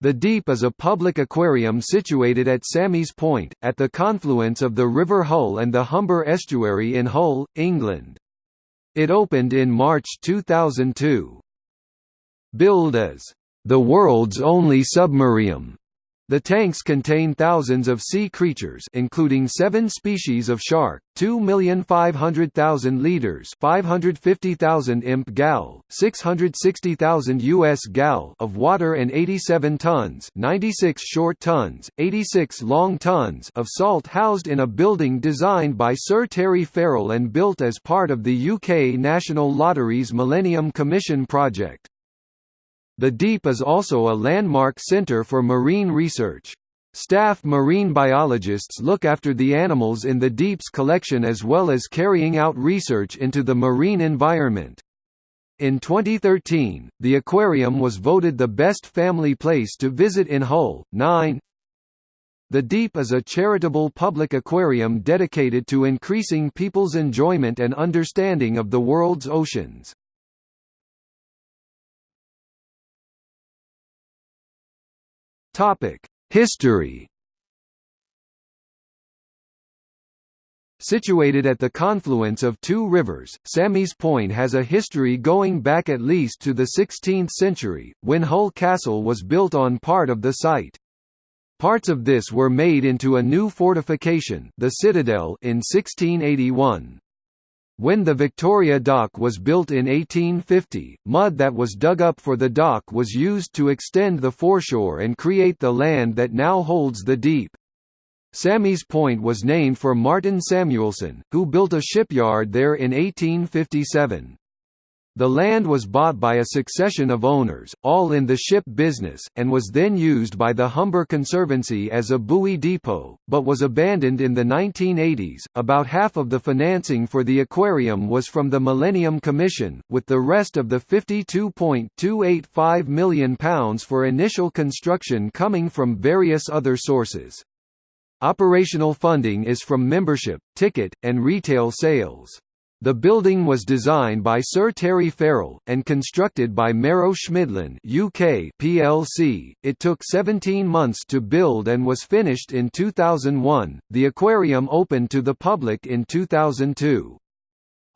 The Deep is a public aquarium situated at Sammy's Point, at the confluence of the River Hull and the Humber Estuary in Hull, England. It opened in March 2002. Billed as, "...the world's only submarium", the tanks contain thousands of sea creatures including seven species of shark, 2,500,000 litres 550,000 imp gal, 660,000 US gal of water and 87 tons 96 short tons, 86 long tons of salt housed in a building designed by Sir Terry Farrell and built as part of the UK National Lottery's Millennium Commission project. The Deep is also a landmark center for marine research. Staff marine biologists look after the animals in the Deep's collection as well as carrying out research into the marine environment. In 2013, the aquarium was voted the best family place to visit in Hull. 9 The Deep is a charitable public aquarium dedicated to increasing people's enjoyment and understanding of the world's oceans. History. Situated at the confluence of two rivers, Sammy's Point has a history going back at least to the 16th century, when Hull Castle was built on part of the site. Parts of this were made into a new fortification the Citadel in 1681. When the Victoria Dock was built in 1850, mud that was dug up for the dock was used to extend the foreshore and create the land that now holds the deep. Sammy's Point was named for Martin Samuelson, who built a shipyard there in 1857. The land was bought by a succession of owners, all in the ship business, and was then used by the Humber Conservancy as a buoy depot, but was abandoned in the 1980s. About half of the financing for the aquarium was from the Millennium Commission, with the rest of the £52.285 million for initial construction coming from various other sources. Operational funding is from membership, ticket, and retail sales. The building was designed by Sir Terry Farrell, and constructed by Marrow Schmidlin UK plc. It took 17 months to build and was finished in 2001. The aquarium opened to the public in 2002.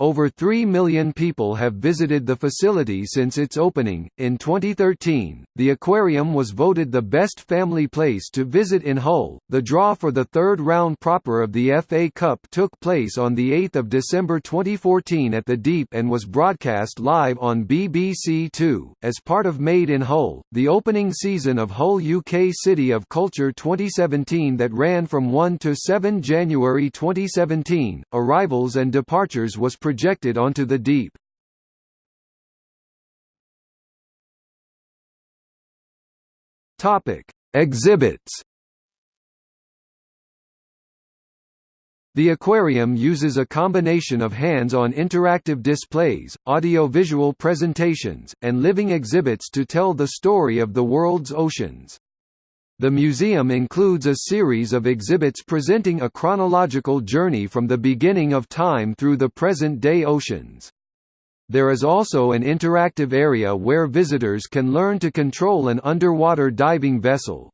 Over 3 million people have visited the facility since its opening. In 2013, the aquarium was voted the best family place to visit in Hull. The draw for the third round proper of the FA Cup took place on the 8th of December 2014 at the Deep and was broadcast live on BBC Two as part of Made in Hull, the opening season of Hull UK City of Culture 2017 that ran from 1 to 7 January 2017. Arrivals and departures was projected onto the deep. Topic: Exhibits. The aquarium uses a combination of hands-on interactive displays, audio-visual presentations, and living exhibits to tell the story of the world's oceans. The museum includes a series of exhibits presenting a chronological journey from the beginning of time through the present-day oceans. There is also an interactive area where visitors can learn to control an underwater diving vessel.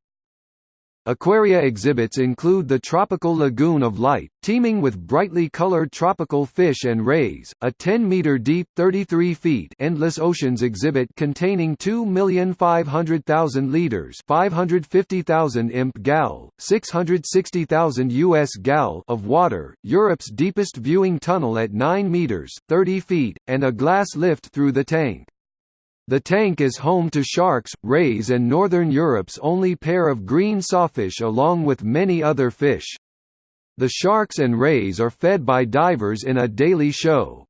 Aquaria exhibits include the tropical lagoon of light, teeming with brightly colored tropical fish and rays, a 10-meter deep 33 feet endless oceans exhibit containing 2,500,000 liters 550,000 imp gal, 660,000 US gal of water, Europe's deepest viewing tunnel at 9 meters 30 feet, and a glass lift through the tank. The tank is home to sharks, rays and Northern Europe's only pair of green sawfish along with many other fish. The sharks and rays are fed by divers in a daily show.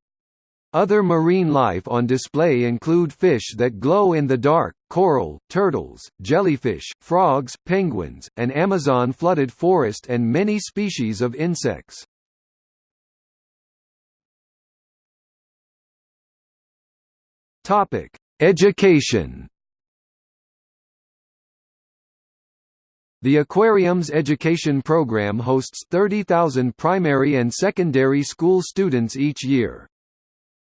Other marine life on display include fish that glow in the dark, coral, turtles, jellyfish, frogs, penguins, an Amazon flooded forest and many species of insects. Topic: Education The aquarium's education program hosts 30,000 primary and secondary school students each year.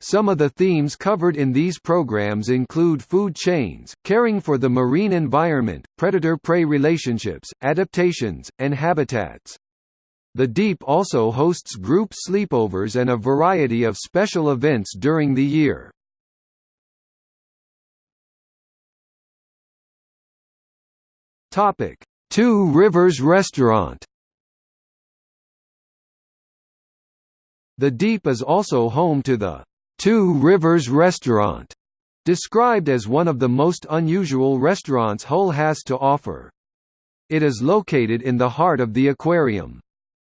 Some of the themes covered in these programs include food chains, caring for the marine environment, predator-prey relationships, adaptations, and habitats. The Deep also hosts group sleepovers and a variety of special events during the year. Topic: Two Rivers Restaurant. The Deep is also home to the Two Rivers Restaurant, described as one of the most unusual restaurants Hull has to offer. It is located in the heart of the aquarium.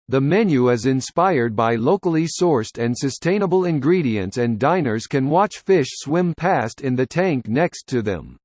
The menu is inspired by locally sourced and sustainable ingredients and diners can watch fish swim past in the tank next to them.